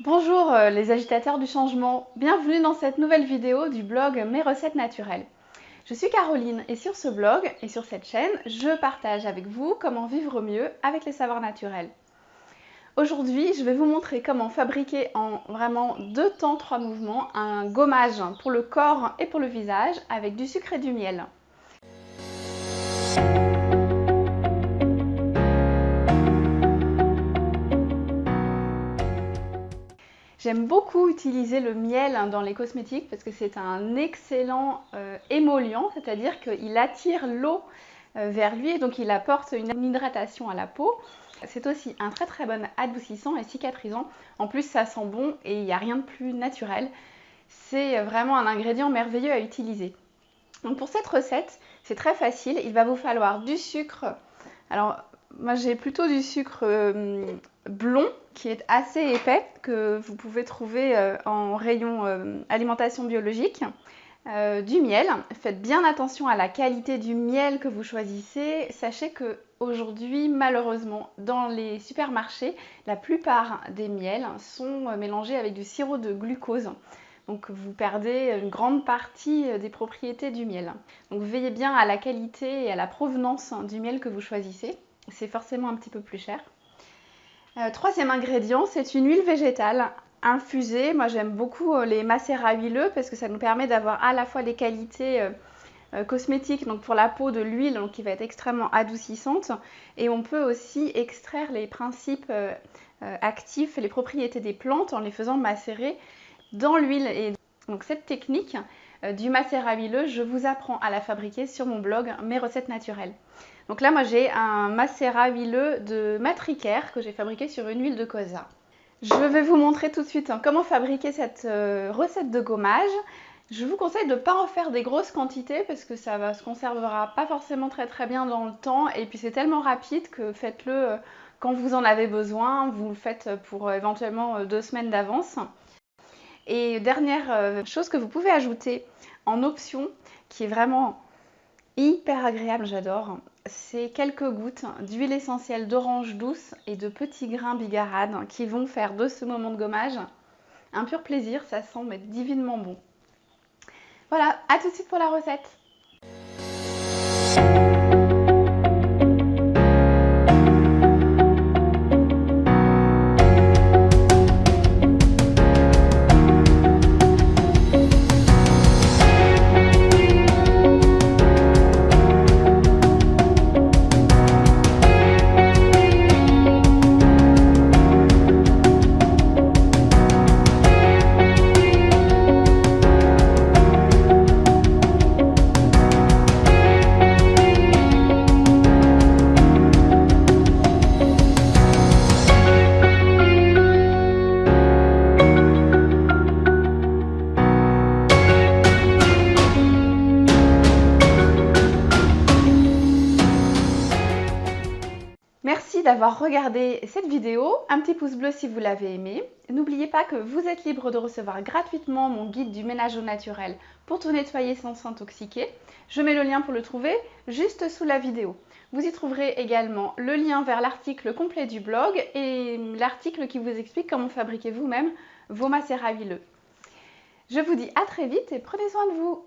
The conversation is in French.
Bonjour euh, les agitateurs du changement, bienvenue dans cette nouvelle vidéo du blog Mes recettes naturelles. Je suis Caroline et sur ce blog et sur cette chaîne, je partage avec vous comment vivre mieux avec les savoirs naturels. Aujourd'hui, je vais vous montrer comment fabriquer en vraiment deux temps, trois mouvements, un gommage pour le corps et pour le visage avec du sucre et du miel. J'aime beaucoup utiliser le miel dans les cosmétiques parce que c'est un excellent euh, émollient, c'est-à-dire qu'il attire l'eau euh, vers lui et donc il apporte une hydratation à la peau. C'est aussi un très très bon adoucissant et cicatrisant. En plus, ça sent bon et il n'y a rien de plus naturel. C'est vraiment un ingrédient merveilleux à utiliser. Donc pour cette recette, c'est très facile. Il va vous falloir du sucre. Alors moi j'ai plutôt du sucre euh, blond qui est assez épais que vous pouvez trouver euh, en rayon euh, alimentation biologique. du miel, faites bien attention à la qualité du miel que vous choisissez. Sachez que aujourd'hui, malheureusement, dans les supermarchés, la plupart des miels sont mélangés avec du sirop de glucose. Donc vous perdez une grande partie des propriétés du miel. Donc veillez bien à la qualité et à la provenance du miel que vous choisissez c'est forcément un petit peu plus cher. Euh, troisième ingrédient, c'est une huile végétale infusée. Moi j'aime beaucoup euh, les macérats huileux parce que ça nous permet d'avoir à la fois des qualités euh, cosmétiques, donc pour la peau de l'huile qui va être extrêmement adoucissante et on peut aussi extraire les principes actifs les propriétés des plantes en les faisant macérer dans l'huile. Et donc cette technique du macérat huileux, je vous apprends à la fabriquer sur mon blog Mes recettes naturelles. Donc là, moi, j'ai un macérat huileux de Matricaire que j'ai fabriqué sur une huile de colza. Je vais vous montrer tout de suite hein, comment fabriquer cette euh, recette de gommage. Je vous conseille de ne pas en faire des grosses quantités parce que ça ne se conservera pas forcément très très bien dans le temps et puis c'est tellement rapide que faites-le euh, quand vous en avez besoin, vous le faites pour euh, éventuellement deux semaines d'avance. Et dernière chose que vous pouvez ajouter en option qui est vraiment hyper agréable, j'adore, c'est quelques gouttes d'huile essentielle d'orange douce et de petits grains bigarade qui vont faire de ce moment de gommage un pur plaisir, ça sent divinement bon. Voilà, à tout de suite pour la recette d'avoir regardé cette vidéo, un petit pouce bleu si vous l'avez aimé. N'oubliez pas que vous êtes libre de recevoir gratuitement mon guide du ménage au naturel pour tout nettoyer sans s'intoxiquer. Je mets le lien pour le trouver juste sous la vidéo. Vous y trouverez également le lien vers l'article complet du blog et l'article qui vous explique comment fabriquer vous-même vos macérats huileux. Je vous dis à très vite et prenez soin de vous